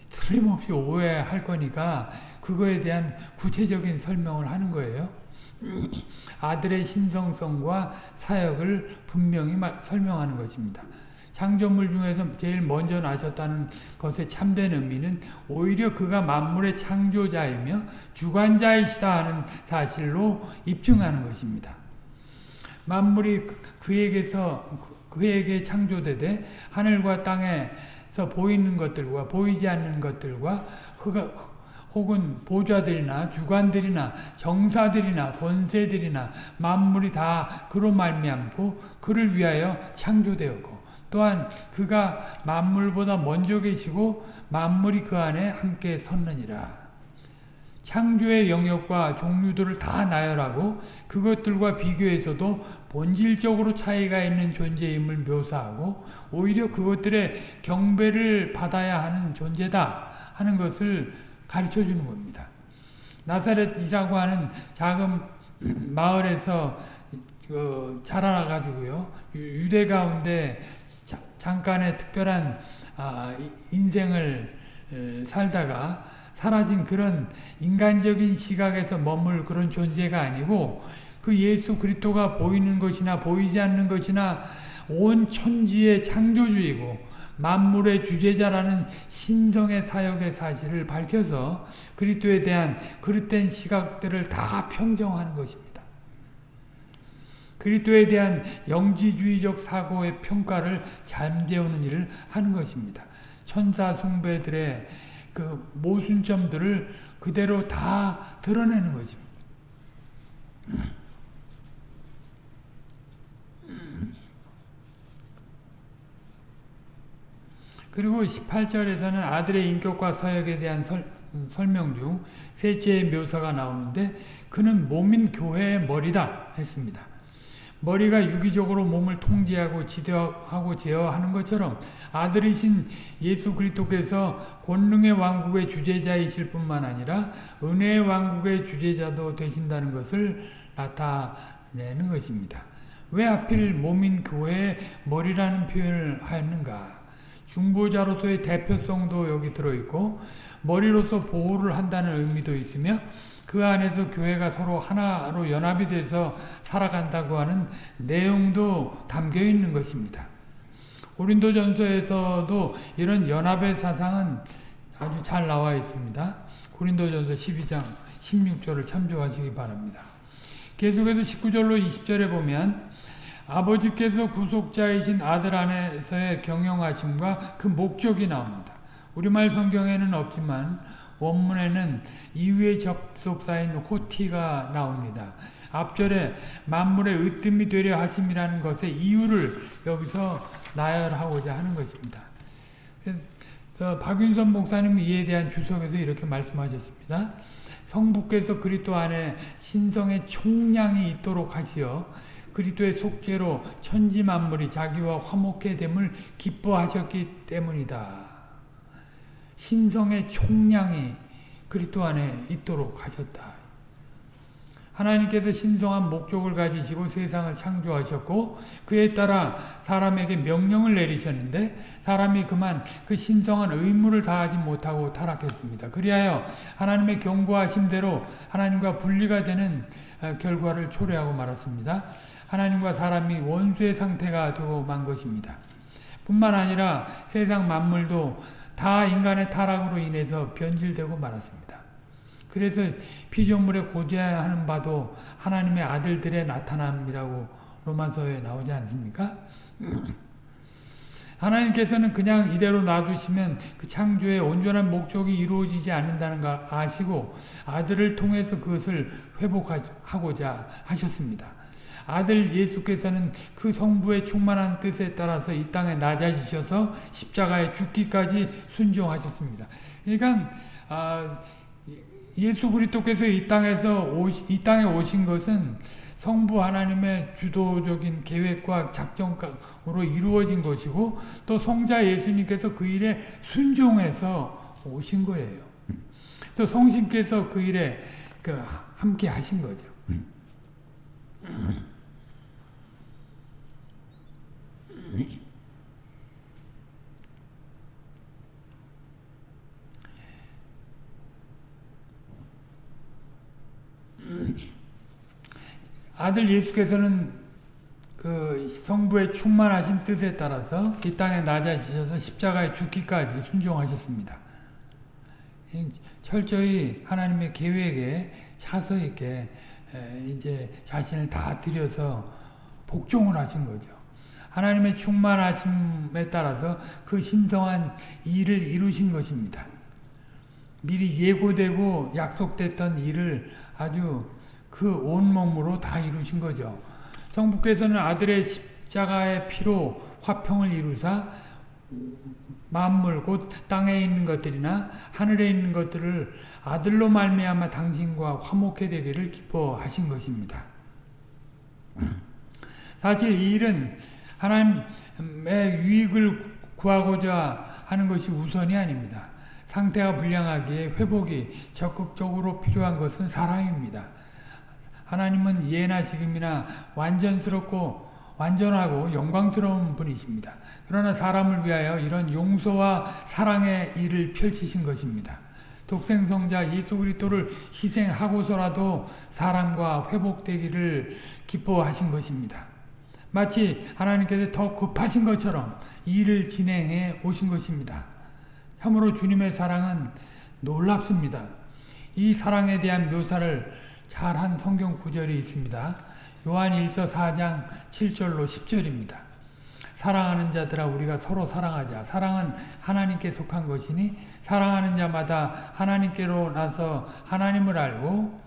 틀림없이 오해할 거니까 그거에 대한 구체적인 설명을 하는 거예요. 아들의 신성성과 사역을 분명히 설명하는 것입니다. 창조물 중에서 제일 먼저 나셨다는 것의 참된 의미는 오히려 그가 만물의 창조자이며 주관자이시다 하는 사실로 입증하는 것입니다. 만물이 그- 그에게서 그에게 창조되되 하늘과 땅에서 보이는 것들과 보이지 않는 것들과 흑- 혹은 보좌들이나 주관들이나 정사들이나 권세들이나 만물이 다 그로 말미암고 그를 위하여 창조되었고 또한 그가 만물보다 먼저 계시고 만물이 그 안에 함께 섰느니라. 창조의 영역과 종류들을 다 나열하고 그것들과 비교해서도 본질적으로 차이가 있는 존재임을 묘사하고 오히려 그것들의 경배를 받아야 하는 존재다 하는 것을 가르쳐 주는 겁니다. 나사렛이라고 하는 작은 마을에서 어, 자라나 가지고요 유대 가운데 자, 잠깐의 특별한 아, 인생을 에, 살다가 사라진 그런 인간적인 시각에서 머물 그런 존재가 아니고 그 예수 그리스도가 보이는 것이나 보이지 않는 것이나 온 천지의 창조주이고 만물의 주제자라는 신성의 사역의 사실을 밝혀서 그리스도에 대한 그릇된 시각들을 다 평정하는 것입니다. 그리스도에 대한 영지주의적 사고의 평가를 잠재우는 일을 하는 것입니다. 천사 숭배들의 그 모순점들을 그대로 다 드러내는 것입니다. 그리고 18절에서는 아들의 인격과 서역에 대한 설, 설명 중 셋째의 묘사가 나오는데 그는 몸인 교회의 머리다 했습니다. 머리가 유기적으로 몸을 통제하고 지도하고 제어하는 것처럼 아들이신 예수 그리스도께서 권능의 왕국의 주제자이실 뿐만 아니라 은혜의 왕국의 주제자도 되신다는 것을 나타내는 것입니다. 왜 하필 몸인 교회의 머리라는 표현을 하였는가? 중보자로서의 대표성도 여기 들어있고 머리로서 보호를 한다는 의미도 있으며 그 안에서 교회가 서로 하나로 연합이 돼서 살아간다고 하는 내용도 담겨 있는 것입니다. 고린도전서에서도 이런 연합의 사상은 아주 잘 나와 있습니다. 고린도전서 12장 16절을 참조하시기 바랍니다. 계속해서 19절로 20절에 보면 아버지께서 구속자이신 아들 안에서의 경영하심과 그 목적이 나옵니다. 우리말 성경에는 없지만 원문에는 이후의 접속사인 호티가 나옵니다. 앞절에 만물의 으뜸이 되려 하심이라는 것의 이유를 여기서 나열하고자 하는 것입니다. 그래서 박윤선 목사님은 이에 대한 주석에서 이렇게 말씀하셨습니다. 성부께서 그리스도 안에 신성의 총량이 있도록 하시어 그리스도의 속죄로 천지 만물이 자기와 화목해 됨을 기뻐하셨기 때문이다. 신성의 총량이 그리스도 안에 있도록 하셨다. 하나님께서 신성한 목적을 가지시고 세상을 창조하셨고 그에 따라 사람에게 명령을 내리셨는데 사람이 그만 그 신성한 의무를 다하지 못하고 타락했습니다. 그리하여 하나님의 경고하심대로 하나님과 분리가 되는 결과를 초래하고 말았습니다. 하나님과 사람이 원수의 상태가 되고 만 것입니다. 뿐만 아니라 세상 만물도 다 인간의 타락으로 인해서 변질되고 말았습니다. 그래서 피조물에 고대하는 바도 하나님의 아들들의 나타남이라고 로마서에 나오지 않습니까? 하나님께서는 그냥 이대로 놔두시면 그 창조의 온전한 목적이 이루어지지 않는다는 걸 아시고 아들을 통해서 그것을 회복하고자 하셨습니다. 아들 예수께서는 그 성부의 충만한 뜻에 따라서 이 땅에 낮아지셔서 십자가에 죽기까지 순종하셨습니다. 그러니까 아, 예수 그리스도께서 이 땅에서 오시, 이 땅에 오신 것은 성부 하나님의 주도적인 계획과 작정으로 이루어진 것이고 또 성자 예수님께서 그 일에 순종해서 오신 거예요. 또 성신께서 그 일에 그 함께 하신 거죠. 아들 예수께서는 그그 성부의 충만하신 뜻에 따라서 이 땅에 낮아지셔서 십자가에 죽기까지 순종하셨습니다. 철저히 하나님의 계획에 차서 있게 이제 자신을 다 들여서 복종을 하신 거죠. 하나님의 충만하심에 따라서 그 신성한 일을 이루신 것입니다. 미리 예고되고 약속됐던 일을 아주 그 온몸으로 다 이루신 거죠. 성부께서는 아들의 십자가의 피로 화평을 이루사 만물 곧 땅에 있는 것들이나 하늘에 있는 것들을 아들로 말미암아 당신과 화목해 되기를 기뻐하신 것입니다. 사실 이 일은 하나님의 유익을 구하고자 하는 것이 우선이 아닙니다. 상태가 불량하기에 회복이 적극적으로 필요한 것은 사랑입니다. 하나님은 예나 지금이나 완전스럽고 완전하고 영광스러운 분이십니다. 그러나 사람을 위하여 이런 용서와 사랑의 일을 펼치신 것입니다. 독생성자 예수 그리스도를 희생하고서라도 사람과 회복되기를 기뻐하신 것입니다. 마치 하나님께서 더 급하신 것처럼 일을 진행해 오신 것입니다. 참으로 주님의 사랑은 놀랍습니다. 이 사랑에 대한 묘사를 잘한 성경 구절이 있습니다. 요한 1서 4장 7절로 10절입니다. 사랑하는 자들아 우리가 서로 사랑하자. 사랑은 하나님께 속한 것이니 사랑하는 자마다 하나님께로 나서 하나님을 알고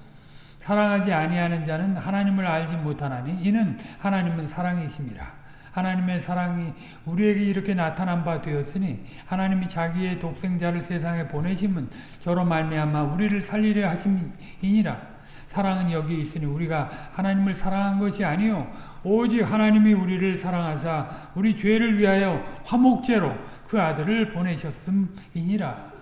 사랑하지 아니하는 자는 하나님을 알지 못하나니 이는 하나님은 사랑이심이라. 하나님의 사랑이 우리에게 이렇게 나타난 바 되었으니 하나님이 자기의 독생자를 세상에 보내심은 저로 말미암아 우리를 살리려 하심이니라. 사랑은 여기 있으니 우리가 하나님을 사랑한 것이 아니요 오직 하나님이 우리를 사랑하사 우리 죄를 위하여 화목제로 그 아들을 보내셨음이니라.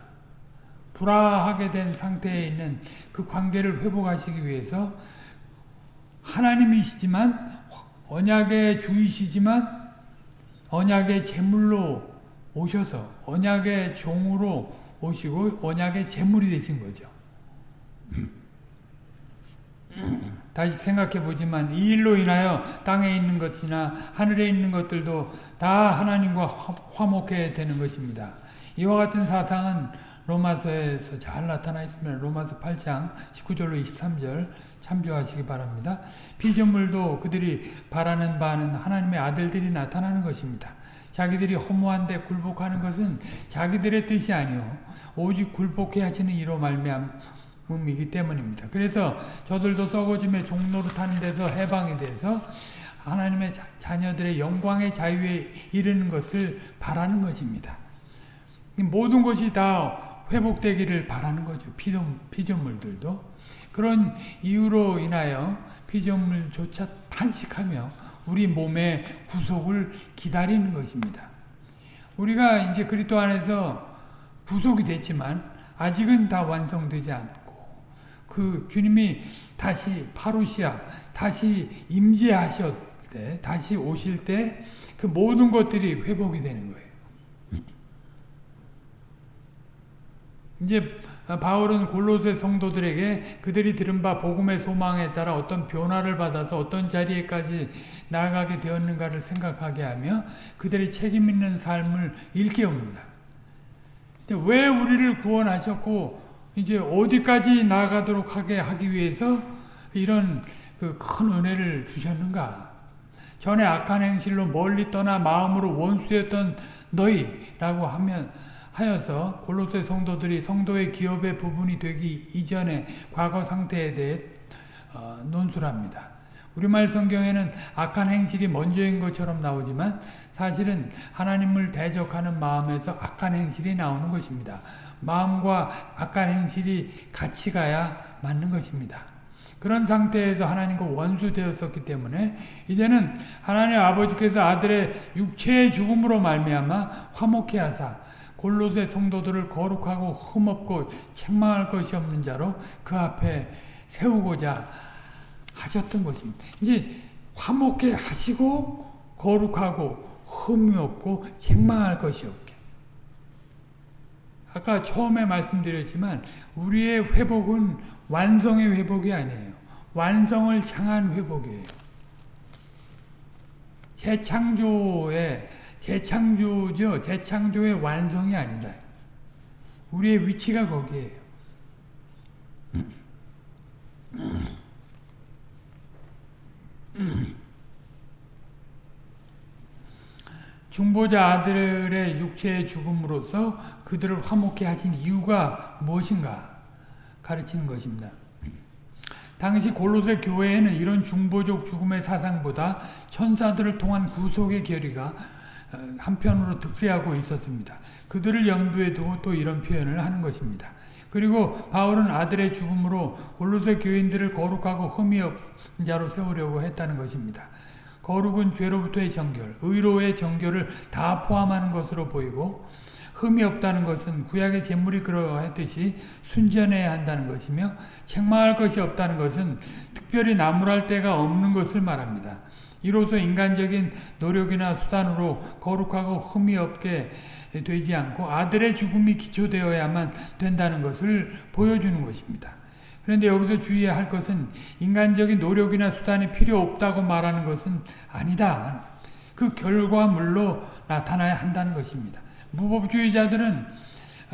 불화하게 된 상태에 있는 그 관계를 회복하시기 위해서 하나님이시지만 언약의 주이시지만 언약의 제물로 오셔서 언약의 종으로 오시고 언약의 제물이 되신 거죠. 다시 생각해 보지만 이 일로 인하여 땅에 있는 것이나 하늘에 있는 것들도 다 하나님과 화목해 되는 것입니다. 이와 같은 사상은 로마서에서 잘 나타나 있습니다. 로마서 8장 19절로 23절 참조하시기 바랍니다. 피조물도 그들이 바라는 바는 하나님의 아들들이 나타나는 것입니다. 자기들이 허무한데 굴복하는 것은 자기들의 뜻이 아니요 오직 굴복해 하시는 이로 말미암 이기 때문입니다. 그래서 저들도 썩어짐의 종로로 타는 데서 해방이 돼서 하나님의 자, 녀들의 영광의 자유에 이르는 것을 바라는 것입니다. 모든 것이 다 회복되기를 바라는 거죠. 피조물, 피조물들도. 그런 이유로 인하여 피조물조차 탄식하며 우리 몸의 구속을 기다리는 것입니다. 우리가 이제 그리스도 안에서 구속이 됐지만 아직은 다 완성되지 않고 그 주님이 다시 파루시아 다시 임재하실 때 다시 오실 때 그 모든 것들이 회복이 되는 거예요. 이제 바울은 골로새 성도들에게 그들이 들은 바 복음의 소망에 따라 어떤 변화를 받아서 어떤 자리에까지 나아가게 되었는가를 생각하게 하며 그들의 책임 있는 삶을 일깨웁니다. 왜 우리를 구원하셨고 이제 어디까지 나아가도록 하게 하기 위해서 이런 그 큰 은혜를 주셨는가? 전에 악한 행실로 멀리 떠나 마음으로 원수였던 너희라고 하면 하여서 골로새 성도들이 성도의 기업의 부분이 되기 이전의 과거 상태에 대해 어, 논술합니다. 우리말 성경에는 악한 행실이 먼저인 것처럼 나오지만 사실은 하나님을 대적하는 마음에서 악한 행실이 나오는 것입니다. 마음과 악한 행실이 같이 가야 맞는 것입니다. 그런 상태에서 하나님과 원수되었었기 때문에 이제는 하나님 아버지께서 아들의 육체의 죽음으로 말미암아 화목해 하사 골로새 성도들을 거룩하고 흠없고 책망할 것이 없는 자로 그 앞에 세우고자 하셨던 것입니다. 이제 화목해 하시고 거룩하고 흠이 없고 책망할 것이 없게. 아까 처음에 말씀드렸지만 우리의 회복은 완성의 회복이 아니에요. 완성을 향한 회복이에요. 재창조의 재창조죠. 재창조의 완성이 아니다. 우리의 위치가 거기에요. 중보자 아들의 육체의 죽음으로써 그들을 화목해 하신 이유가 무엇인가 가르치는 것입니다. 당시 골로새 교회에는 이런 중보적 죽음의 사상보다 천사들을 통한 구속의 결의가 한편으로 득세하고 있었습니다. 그들을 염두에 두고 또 이런 표현을 하는 것입니다. 그리고 바울은 아들의 죽음으로 골로새 교인들을 거룩하고 흠이 없는 자로 세우려고 했다는 것입니다. 거룩은 죄로부터의 정결, 의로의 정결을 다 포함하는 것으로 보이고 흠이 없다는 것은 구약의 제물이 그러했듯이 순전해야 한다는 것이며 책망할 것이 없다는 것은 특별히 나무랄 데가 없는 것을 말합니다. 이로써 인간적인 노력이나 수단으로 거룩하고 흠이 없게 되지 않고 아들의 죽음이 기초되어야만 된다는 것을 보여주는 것입니다. 그런데 여기서 주의해야 할 것은 인간적인 노력이나 수단이 필요 없다고 말하는 것은 아니다. 그 결과물로 나타나야 한다는 것입니다. 무법주의자들은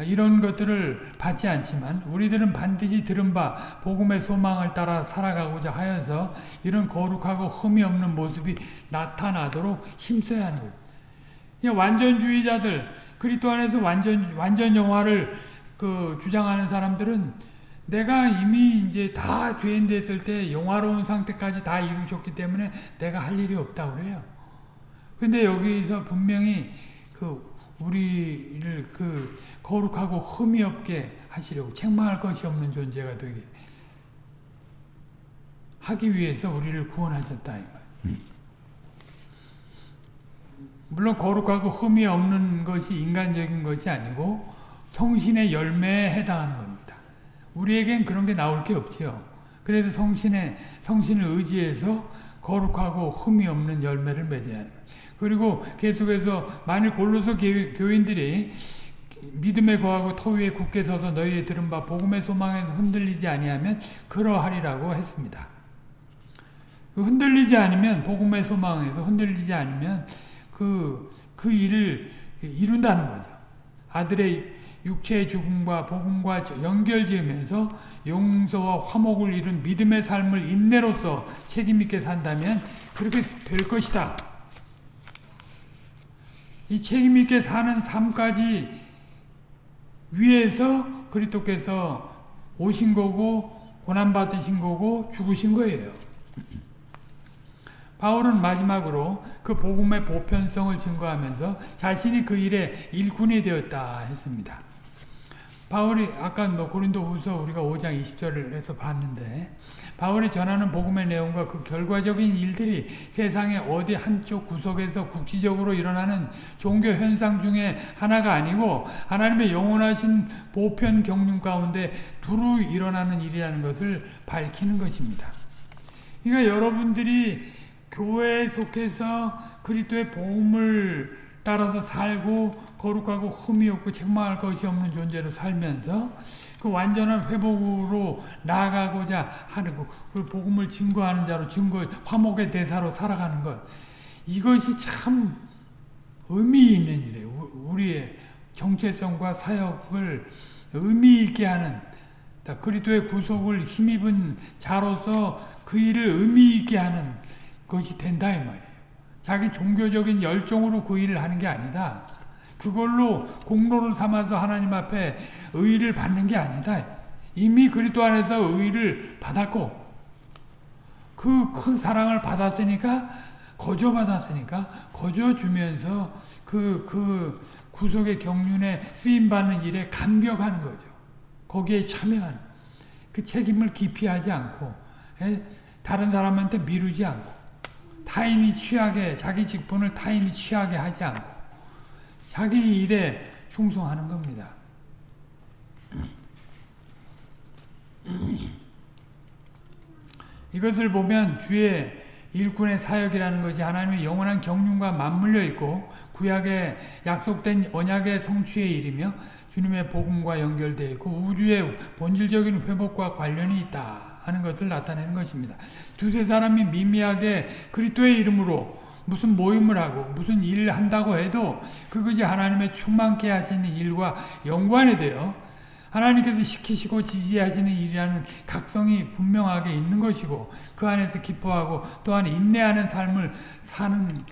이런 것들을 받지 않지만 우리들은 반드시 들은 바 복음의 소망을 따라 살아가고자 하여서 이런 거룩하고 흠이 없는 모습이 나타나도록 힘써야 하는 거예요. 완전주의자들 그리스도 안에서 완전 완전 영화를 그 주장하는 사람들은 내가 이미 이제 다 죄인 됐을 때 영화로운 상태까지 다 이루셨기 때문에 내가 할 일이 없다고 그래요. 근데 여기서 분명히 그 우리를 그 거룩하고 흠이 없게 하시려고 책망할 것이 없는 존재가 되게 하기 위해서 우리를 구원하셨다 이 말. 물론 거룩하고 흠이 없는 것이 인간적인 것이 아니고 성신의 열매에 해당하는 겁니다. 우리에겐 그런 게 나올 게 없지요. 그래서 성신의 성신을 의지해서 거룩하고 흠이 없는 열매를 맺어야 하는 그리고 계속해서 만일 골로서 교인들이 믿음에 거하고 터 위에 굳게 서서 너희의 들은 바 복음의 소망에서 흔들리지 아니하면 그러하리라고 했습니다. 흔들리지 않으면 복음의 소망에서 흔들리지 않으면 그, 그 일을 이룬다는 거죠. 아들의 육체의 죽음과 복음과 연결지으면서 용서와 화목을 이룬 믿음의 삶을 인내로서 책임있게 산다면 그렇게 될 것이다. 이 책임있게 사는 삶까지 위해서 그리스도께서 오신 거고 고난받으신 거고 죽으신 거예요. 바울은 마지막으로 그 복음의 보편성을 증거하면서 자신이 그 일에 일꾼이 되었다 했습니다. 바울이 아까 뭐 고린도 후서 우리가 5장 20절을 해서 봤는데 바울이 전하는 복음의 내용과 그 결과적인 일들이 세상의 어디 한쪽 구석에서 국지적으로 일어나는 종교 현상 중에 하나가 아니고 하나님의 영원하신 보편 경륜 가운데 두루 일어나는 일이라는 것을 밝히는 것입니다. 그러니까 여러분들이 교회에 속해서 그리스도의 복음을 따라서 살고 거룩하고 흠이 없고 책망할 것이 없는 존재로 살면서 그 완전한 회복으로 나아가고자 하는 것, 그 복음을 증거하는 자로 증거, 화목의 대사로 살아가는 것. 이것이 참 의미 있는 일이에요. 우리의 정체성과 사역을 의미 있게 하는 그리스도의 구속을 힘입은 자로서 그 일을 의미 있게 하는 것이 된다 이 말이에요. 자기 종교적인 열정으로 그 일을 하는 게 아니다. 그걸로 공로를 삼아서 하나님 앞에 의를 받는 게 아니다. 이미 그리스도 안에서 의를 받았고 그 큰 사랑을 받았으니까 거저 받았으니까 거저 주면서 그, 그 구속의 경륜에 쓰임 받는 일에 감격하는 거죠. 거기에 참여하는 그 책임을 기피하지 않고 에? 다른 사람한테 미루지 않고 타인이 취하게 자기 직분을 타인이 취하게 하지 않고 자기 일에 충성하는 겁니다. 이것을 보면 주의 일꾼의 사역이라는 것이 하나님의 영원한 경륜과 맞물려 있고 구약에 약속된 언약의 성취의 일이며 주님의 복음과 연결되어 있고 우주의 본질적인 회복과 관련이 있다 하는 것을 나타내는 것입니다. 두세 사람이 미미하게 그리스도의 이름으로 무슨 모임을 하고 무슨 일을 한다고 해도 그것이 하나님의 충만케 하시는 일과 연관이 돼요. 하나님께서 시키시고 지지하시는 일이라는 각성이 분명하게 있는 것이고 그 안에서 기뻐하고 또한 인내하는 삶을 사는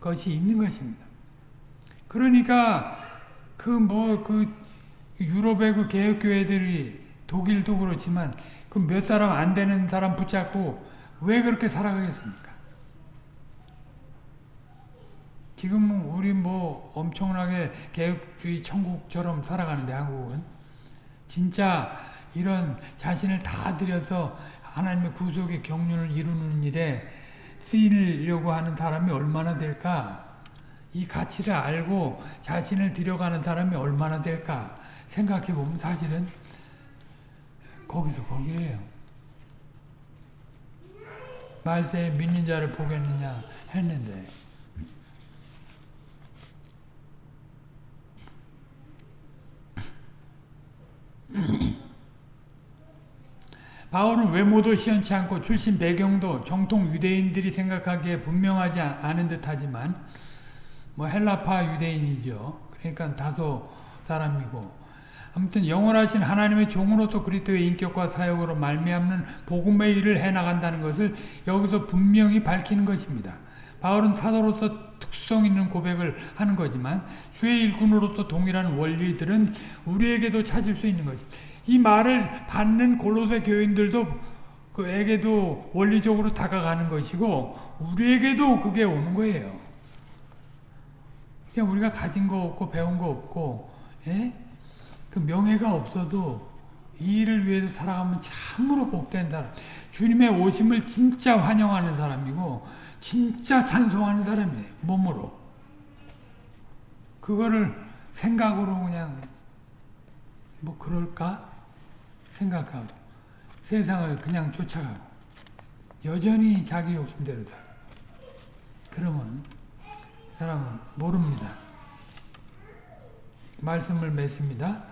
것이 있는 것입니다. 그러니까 그 뭐 그 유럽의 그 개혁교회들이 독일도 그렇지만 그 몇 사람 안 되는 사람 붙잡고 왜 그렇게 살아가겠습니까? 지금 우리 뭐 엄청나게 개혁주의 천국처럼 살아가는데 한국은 진짜 이런 자신을 다 들여서 하나님의 구속의 경륜을 이루는 일에 쓰이려고 하는 사람이 얼마나 될까? 이 가치를 알고 자신을 들여가는 사람이 얼마나 될까? 생각해 보면 사실은 거기서 거기에요. 말세에 믿는 자를 보겠느냐 했는데 바울은 외모도 시원치 않고 출신 배경도 정통 유대인들이 생각하기에 분명하지 않은 듯하지만 뭐 헬라파 유대인이죠. 그러니까 다소 사람이고 아무튼 영원하신 하나님의 종으로서 그리스도의 인격과 사역으로 말미암는 복음의 일을 해나간다는 것을 여기서 분명히 밝히는 것입니다. 바울은 사도로서 특성 있는 고백을 하는 거지만 주의 일꾼으로서 동일한 원리들은 우리에게도 찾을 수 있는 것입니다. 이 말을 받는 골로새 교인들도 그에게도 원리적으로 다가가는 것이고 우리에게도 그게 오는 거예요. 그냥 우리가 가진 거 없고 배운 거 없고 예? 그 명예가 없어도 이 일을 위해서 살아가면 참으로 복된 사람. 주님의 오심을 진짜 환영하는 사람이고 진짜 찬송하는 사람이에요. 몸으로. 그거를 생각으로 그냥 뭐 그럴까 생각하고 세상을 그냥 쫓아가고 여전히 자기 욕심대로 살아. 그러면 사람은 모릅니다. 말씀을 맺습니다.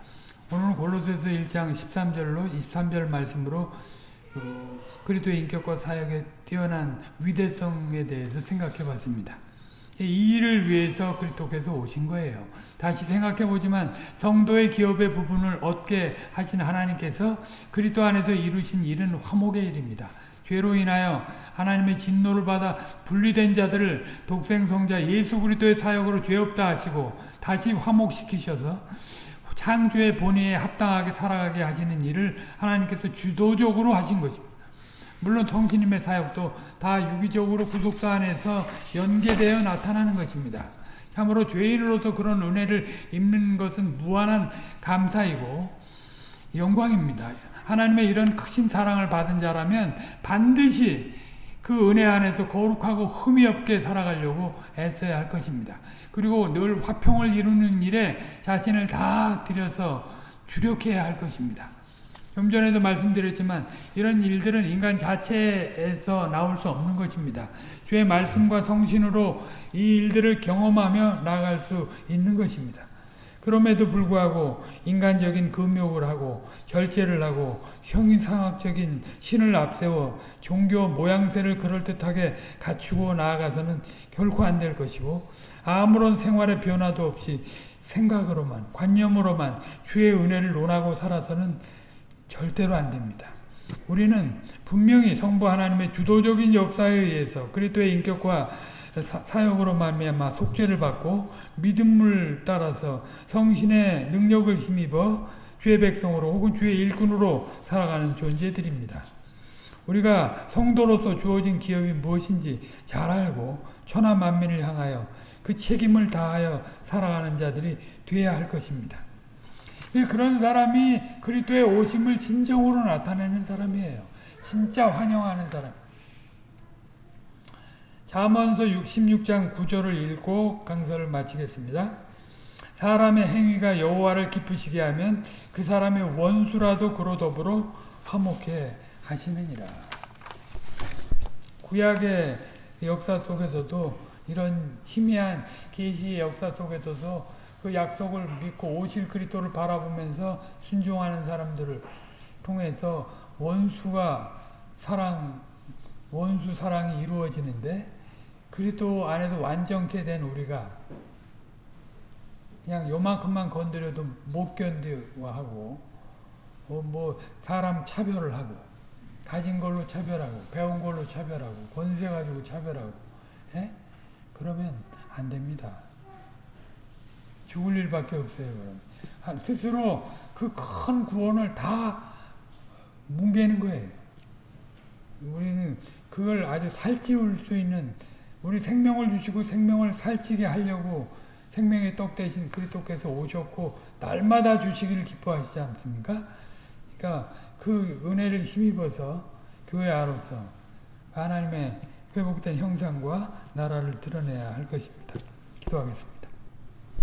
오늘 골로새서 1장 13절로 23절 말씀으로 그리스도의 인격과 사역의 뛰어난 위대성에 대해서 생각해 봤습니다. 이 일을 위해서 그리스도께서 오신 거예요. 다시 생각해 보지만 성도의 기업의 부분을 얻게 하신 하나님께서 그리스도 안에서 이루신 일은 화목의 일입니다. 죄로 인하여 하나님의 진노를 받아 분리된 자들을 독생성자 예수 그리스도의 사역으로 죄 없다 하시고 다시 화목시키셔서 창조의 본의에 합당하게 살아가게 하시는 일을 하나님께서 주도적으로 하신 것입니다. 물론 성신님의 사역도 다 유기적으로 구속사 안에서 연계되어 나타나는 것입니다. 참으로 죄인으로서 그런 은혜를 입는 것은 무한한 감사이고 영광입니다. 하나님의 이런 크신 사랑을 받은 자라면 반드시 그 은혜 안에서 거룩하고 흠이 없게 살아가려고 애써야 할 것입니다. 그리고 늘 화평을 이루는 일에 자신을 다 들여서 주력해야 할 것입니다. 좀 전에도 말씀드렸지만 이런 일들은 인간 자체에서 나올 수 없는 것입니다. 주의 말씀과 성신으로 이 일들을 경험하며 나아갈 수 있는 것입니다. 그럼에도 불구하고 인간적인 금욕을 하고 절제를 하고 형이상학적인 신을 앞세워 종교 모양새를 그럴듯하게 갖추고 나아가서는 결코 안 될 것이고 아무런 생활의 변화도 없이 생각으로만 관념으로만 주의 은혜를 논하고 살아서는 절대로 안 됩니다. 우리는 분명히 성부 하나님의 주도적인 역사에 의해서 그리스도의 인격과 사 역으로 말미암아 속죄를 받고 믿음을 따라서 성신의 능력을 힘입어 주의 백성으로 혹은 주의 일꾼으로 살아가는 존재들입니다. 우리가 성도로서 주어진 기업이 무엇인지 잘 알고 천하 만민을 향하여 그 책임을 다하여 살아가는 자들이 되어야 할 것입니다. 그런 사람이 그리스도의 오심을 진정으로 나타내는 사람이에요. 진짜 환영하는 사람. 잠언서 66장 9절을 읽고 강서를 마치겠습니다. 사람의 행위가 여호와를 기쁘시게 하면 그 사람의 원수라도 그로 더불어 화목해 하시느니라. 구약의 역사 속에서도 이런 희미한 계시의 역사 속에서도 그 약속을 믿고 오실 그리스도를 바라보면서 순종하는 사람들을 통해서 원수가 사랑 원수 사랑이 이루어지는데 그리스도 안에서 완전케 된 우리가 그냥 요만큼만 건드려도 못 견디고 하고 어, 뭐 사람 차별을 하고 가진 걸로 차별하고 배운 걸로 차별하고 권세 가지고 차별하고 예? 그러면 안 됩니다. 죽을 일밖에 없어요. 그럼 한- 스스로 그 큰 구원을 다 뭉개는 거예요. 우리는 그걸 아주 살찌울 수 있는 우리 생명을 주시고 생명을 살찌게 하려고 생명의 떡 대신 그리스도께서 오셨고 날마다 주시기를 기뻐하시지 않습니까? 그러니까 그 은혜를 힘입어서 교회 아로서 하나님의 회복된 형상과 나라를 드러내야 할 것입니다. 기도하겠습니다.